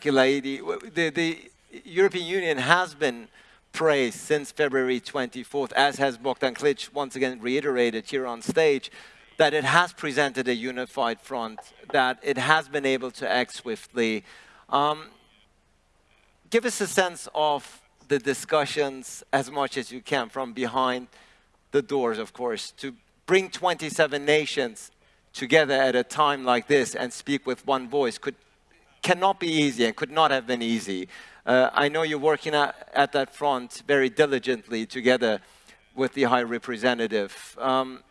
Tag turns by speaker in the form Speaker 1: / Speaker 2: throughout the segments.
Speaker 1: The, the European Union has been praised since February 24th, as has Bogdan Klich once again reiterated here on stage, that it has presented a unified front, that it has been able to act swiftly. Um, give us a sense of the discussions as much as you can from behind the doors, of course, to bring 27 nations together at a time like this and speak with one voice could, cannot be easy and could not have been easy. Uh, I know you're working at, at, that front very diligently together with the High Representative. Um,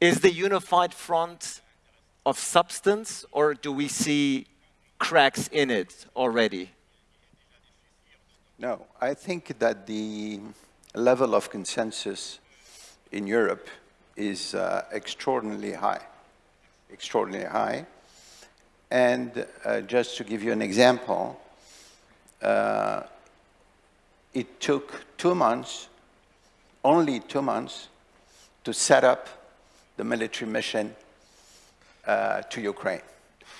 Speaker 1: is the unified front of substance or do we see cracks in it already?
Speaker 2: No, I think that the level of consensus in Europe is uh, extraordinarily high, extraordinarily high. And uh, just to give you an example, uh, it took two months, only two months, to set up the military mission uh, to Ukraine.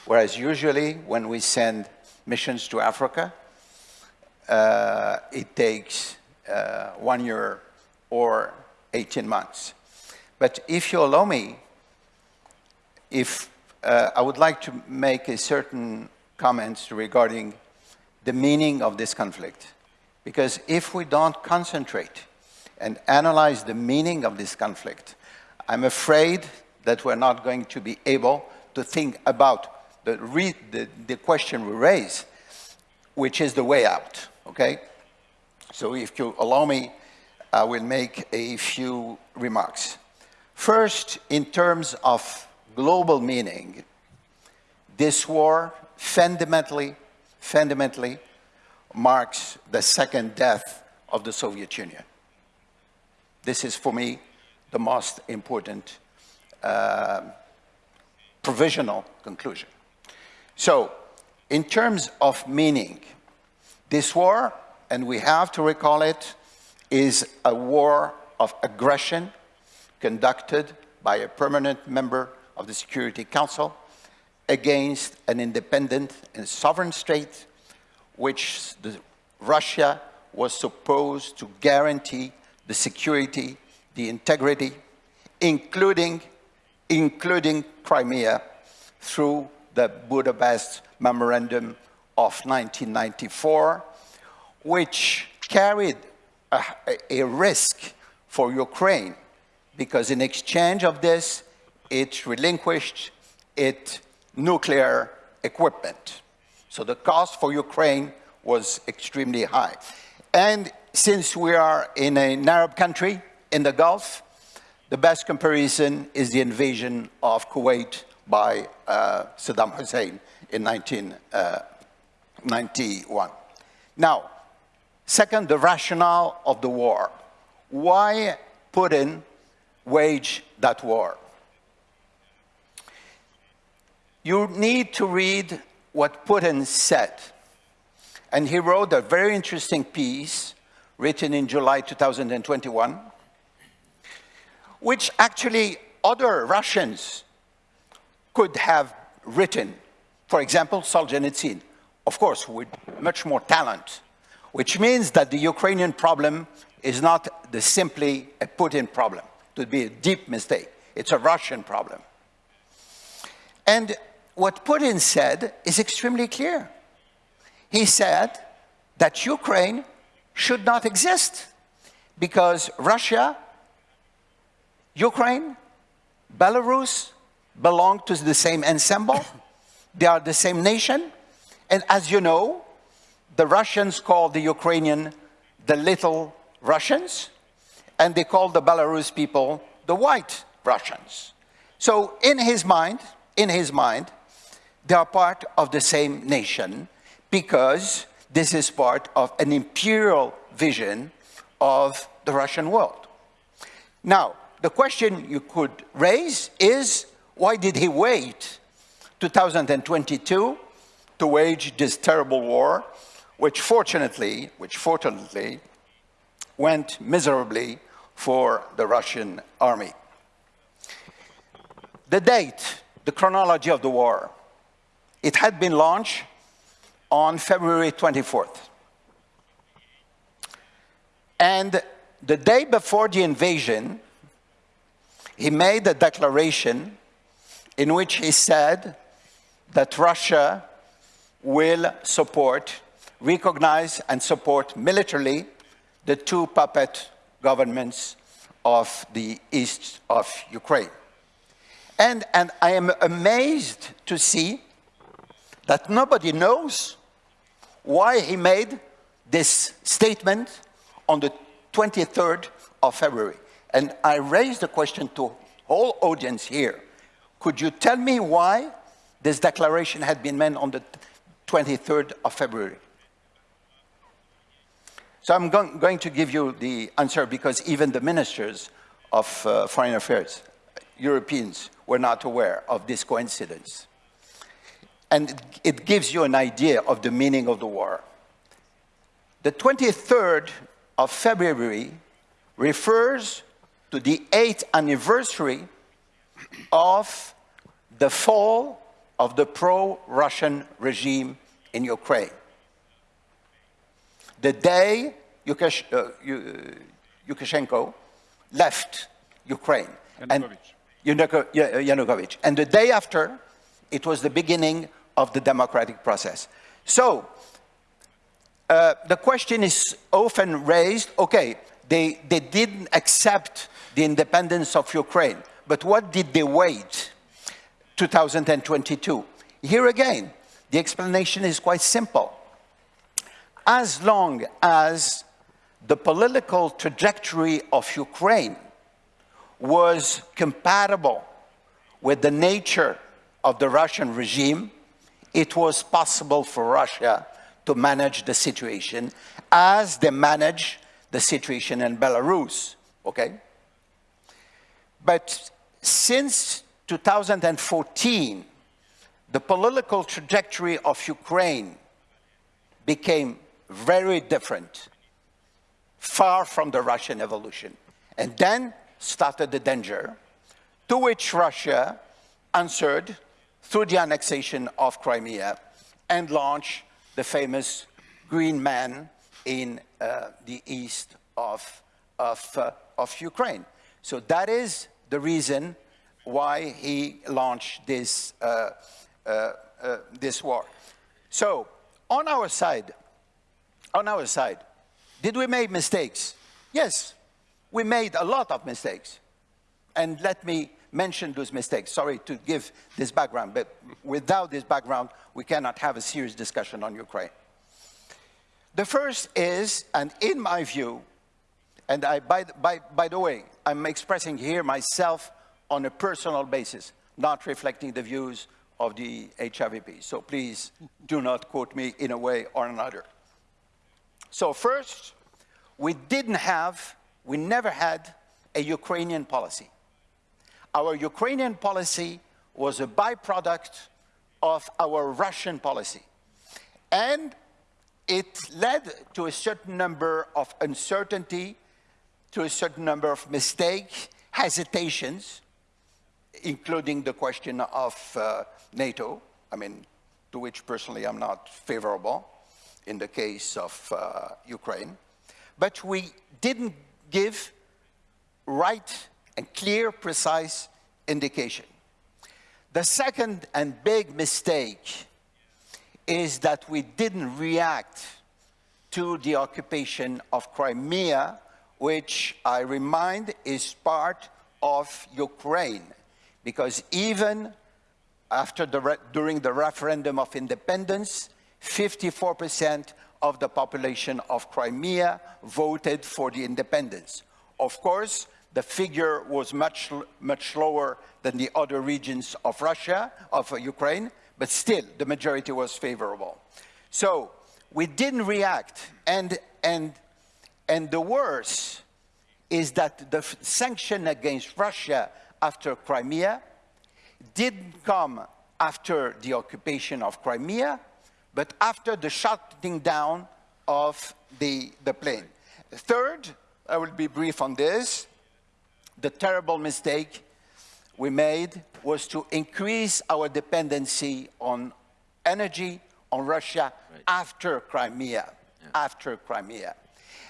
Speaker 2: Whereas usually when we send missions to Africa, uh, it takes uh, one year or 18 months. But if you allow me, if uh, I would like to make a certain comments regarding the meaning of this conflict. Because if we don't concentrate and analyze the meaning of this conflict, I'm afraid that we're not going to be able to think about the, the, the question we raise, which is the way out okay? So if you allow me, I will make a few remarks. First, in terms of global meaning, this war fundamentally, fundamentally marks the second death of the Soviet Union. This is, for me, the most important uh, provisional conclusion. So, in terms of meaning, this war, and we have to recall it, is a war of aggression conducted by a permanent member of the Security Council against an independent and sovereign state which the, Russia was supposed to guarantee the security, the integrity, including, including Crimea through the Budapest Memorandum of 1994, which carried a, a risk for Ukraine because in exchange of this, it relinquished its nuclear equipment. So the cost for Ukraine was extremely high. And since we are in an Arab country in the Gulf, the best comparison is the invasion of Kuwait by uh, Saddam Hussein in 1991. uh, Now, second, the rationale of the war. Why Putin wage that war? You need to read what Putin said. And he wrote a very interesting piece written in July 2021, which actually other Russians could have written. For example, Solzhenitsyn of course, with much more talent, which means that the Ukrainian problem is not the simply a Putin problem. It would be a deep mistake. It's a Russian problem. And what Putin said is extremely clear. He said that Ukraine should not exist because Russia, Ukraine, Belarus belong to the same ensemble. they are the same nation. And as you know, the Russians call the Ukrainian the little Russians, and they call the Belarus people the white Russians. So in his mind, in his mind, they are part of the same nation because this is part of an imperial vision of the Russian world. Now, the question you could raise is, why did he wait 2022 to wage this terrible war, which fortunately, which fortunately went miserably for the Russian army. The date, the chronology of the war. It had been launched on February 24th. And the day before the invasion, he made a declaration in which he said that Russia will support, recognize, and support militarily the two puppet governments of the east of Ukraine. And, and I am amazed to see that nobody knows why he made this statement on the 23rd of February. And I raised the question to whole audience here. Could you tell me why this declaration had been made on the 23rd of February? So I'm going, going to give you the answer because even the ministers of uh, foreign affairs, Europeans, were not aware of this coincidence. And it gives you an idea of the meaning of the war. The 23rd of February refers to the eighth anniversary of the fall of the pro-Russian regime in Ukraine. The day Yukash, uh, Lukashenko left Ukraine.
Speaker 3: Yanukovych.
Speaker 2: And Yanukovych. And the day after, it was the beginning of the democratic process. So, uh, the question is often raised, okay, they, they didn't accept the independence of Ukraine, but what did they wait 2022? Here again, the explanation is quite simple. As long as the political trajectory of Ukraine was compatible with the nature of the Russian regime, it was possible for Russia to manage the situation as they manage the situation in Belarus, okay? But since 2014, the political trajectory of Ukraine became very different, far from the Russian evolution. And then started the danger, to which Russia answered through the annexation of Crimea and launch the famous Green Man in uh, the east of, of, uh, of Ukraine. So that is the reason why he launched this, uh, uh, uh this war. So on our side, on our side, did we make mistakes? Yes, we made a lot of mistakes. And let me mention those mistakes. Sorry to give this background, but without this background, we cannot have a serious discussion on Ukraine. The first is, and in my view, and I, by, by, by the way, I'm expressing here myself on a personal basis, not reflecting the views of the HRVP. So please do not quote me in a way or another. So first, we didn't have, we never had a Ukrainian policy. Our Ukrainian policy was a byproduct of our Russian policy. And it led to a certain number of uncertainty, to a certain number of mistakes, hesitations, including the question of uh, NATO, I mean, to which personally I'm not favorable in the case of uh, Ukraine. But we didn't give right and clear, precise indication. The second and big mistake is that we didn't react to the occupation of Crimea, which I remind is part of Ukraine. Because even after the during the referendum of independence, 54% of the population of Crimea voted for the independence. Of course, the figure was much, much lower than the other regions of Russia, of Ukraine, but still the majority was favorable. So we didn't react and, and, and the worst is that the sanction against Russia after Crimea didn't come after the occupation of Crimea, but after the shutting down of the, the plane. Third, I will be brief on this, the terrible mistake we made was to increase our dependency on energy on Russia
Speaker 1: Right.
Speaker 2: after Crimea, after Crimea.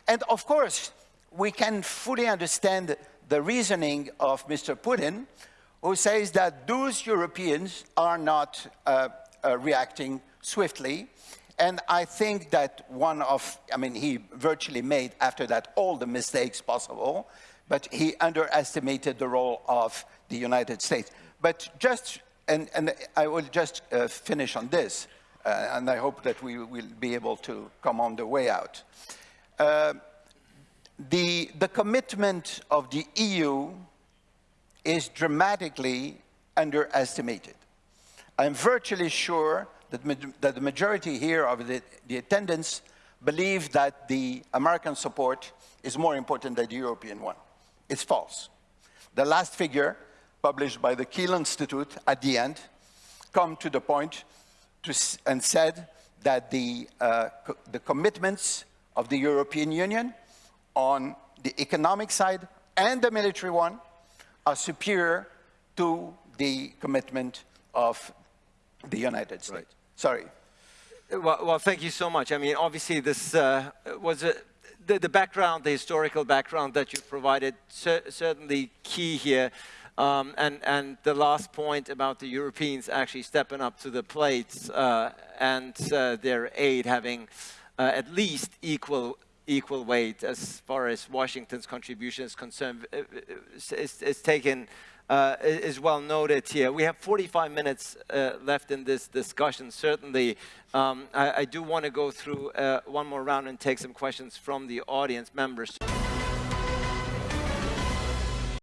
Speaker 2: And of course, we can fully understand the reasoning of Mr. Putin, who says that those Europeans are not uh, uh, reacting swiftly. And I think that one of, I mean, he virtually made after that all the mistakes possible, but he underestimated the role of the United States. But just, and, and I will just uh, finish on this, uh, and I hope that we will be able to come on the way out. Uh, the, the commitment of the EU is dramatically underestimated. I'm virtually sure that, that the majority here of the, the attendants believe that the American support is more important than the European one. It's false. The last figure, published by the Kiel Institute at the end, come to the point to, and said that the, uh, co- the commitments of the European Union on the economic side and the military one are superior to the commitment of the United States. Sorry.
Speaker 1: Well, well, thank you so much. I mean, obviously, this uh, was a, the, the background, the historical background that you provided, cer certainly key here. Um, and, and the last point about the Europeans actually stepping up to the plate uh, and uh, their aid having uh, at least equal equal weight as far as Washington's contribution is concerned uh, uh, is, is taken uh, is well noted here. We have 45 minutes uh, left in this discussion. Certainly, um, I, I do want to go through uh, one more round and take some questions from the audience members.